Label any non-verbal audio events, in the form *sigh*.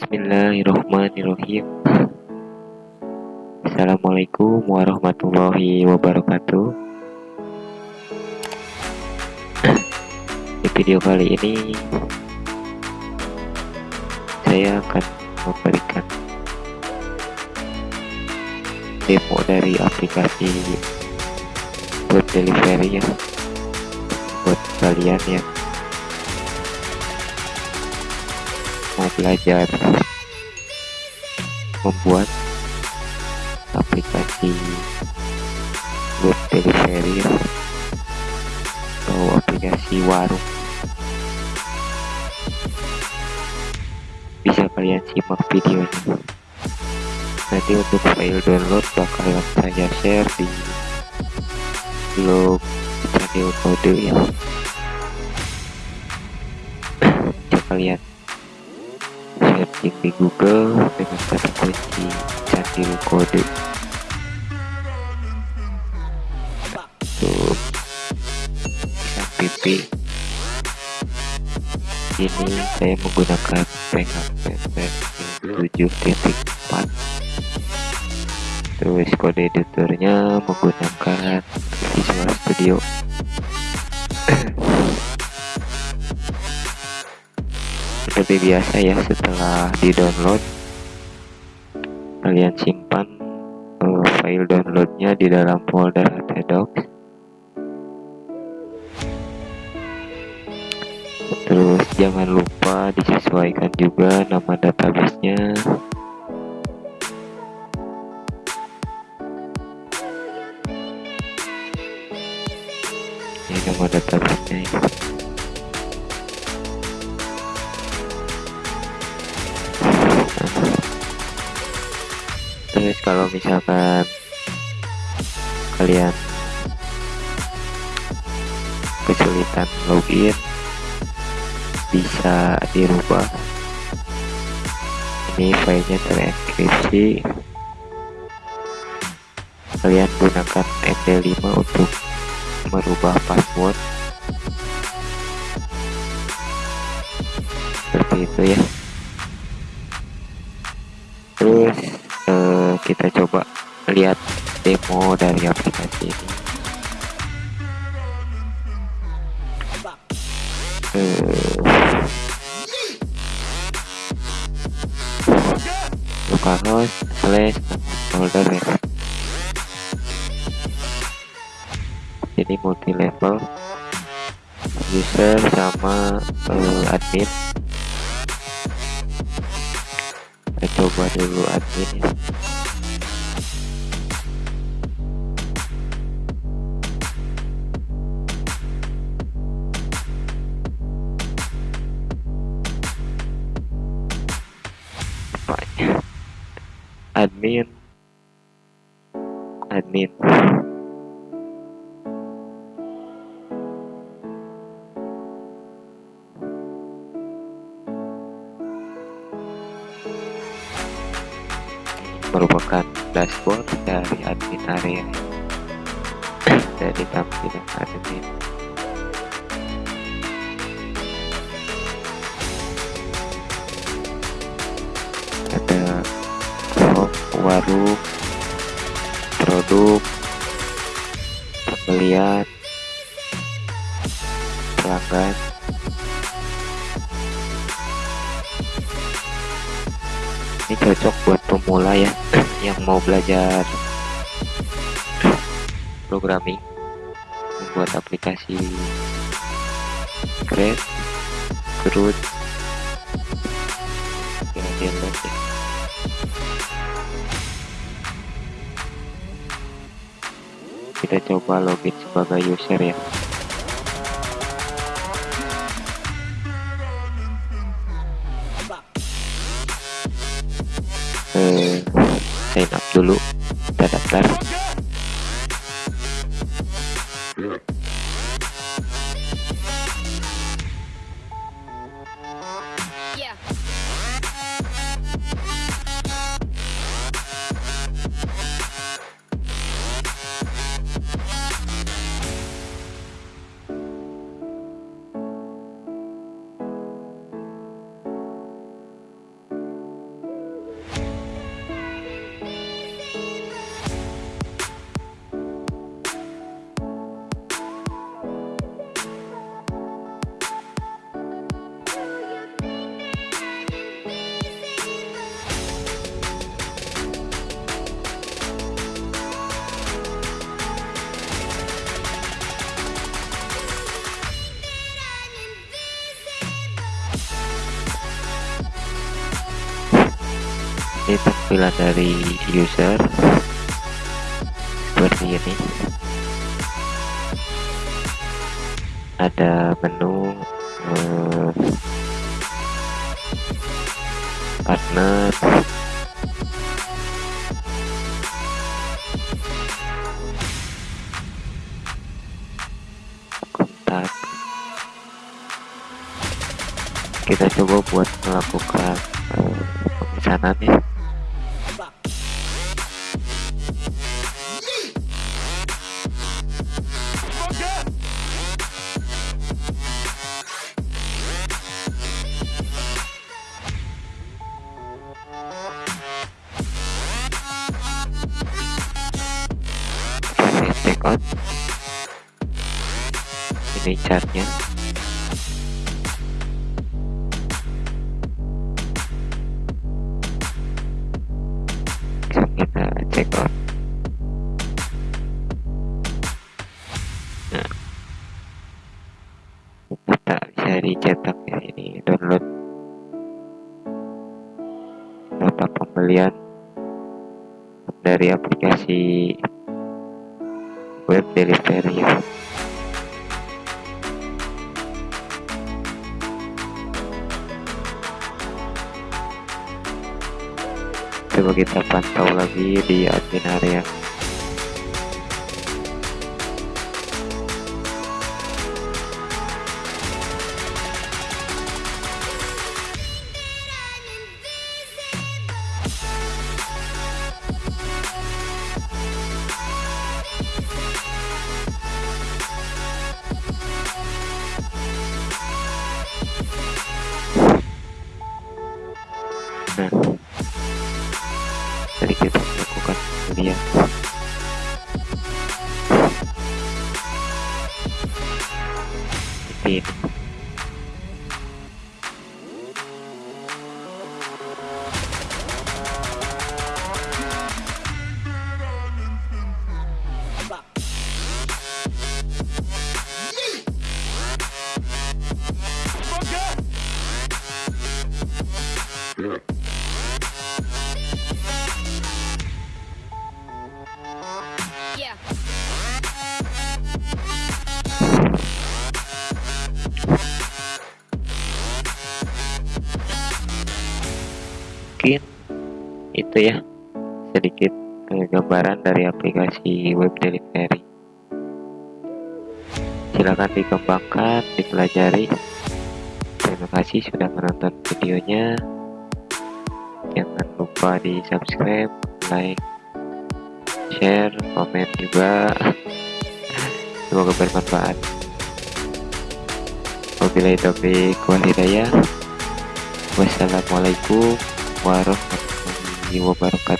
Bismillahirrahmanirrahim. Assalamualaikum warahmatullahi wabarakatuh. Di video kali ini Saya akan memberikan Demo dari aplikasi Buat delivery ya Buat kalian yang mau belajar membuat aplikasi web delivery atau aplikasi warung. Bisa kalian simak videonya. Nanti untuk file download bakalan saya share di blog channel kode ya. Kalian di Google dengan kata kunci kode. Tuh. PHP ini saya menggunakan PHP versi 7.4 terus kode editornya menggunakan Visual Studio seperti biasa ya setelah di download kalian simpan uh, file downloadnya di dalam folder htdocs terus jangan lupa disesuaikan juga nama databasenya ini nama databasenya ya. Terus kalau misalkan kalian kesulitan login bisa dirubah. Ini filenya terenkripsi. Kalian gunakan MD5 untuk merubah password lihat demo dari aplikasi ini. Localhost slash folder ya. Ini multi level user sama uh, admin. Kita coba dulu admin. ya admin admin merupakan dashboard dari admin area. *coughs* Dari tampilan admin warung produk pembelian pelanggan ini cocok buat pemula ya *clears throat* yang mau belajar programming membuat aplikasi Groot ya download ya kita coba login sebagai user ya. Eh, sign up dulu kita daftar ini tampilan dari user. Seperti ini ada menu eh, partner. Kontak. Kita coba buat melakukan uh, pemesanan ya out ini chartnya. Bisa kita check out. Nah. Kita bisa dicetak ya ini download. Nota pembelian dari aplikasi web ya. coba kita pantau lagi di admin area seperti ini Yeah. Mungkin itu ya sedikit gambaran dari aplikasi web delivery. Silakan dikembangkan dipelajari. Terima kasih sudah menonton videonya. Jangan lupa di subscribe like share komen juga. Semoga bermanfaat. Wabillahi taufiq wassalamualaikum warahmatullahi wabarakatuh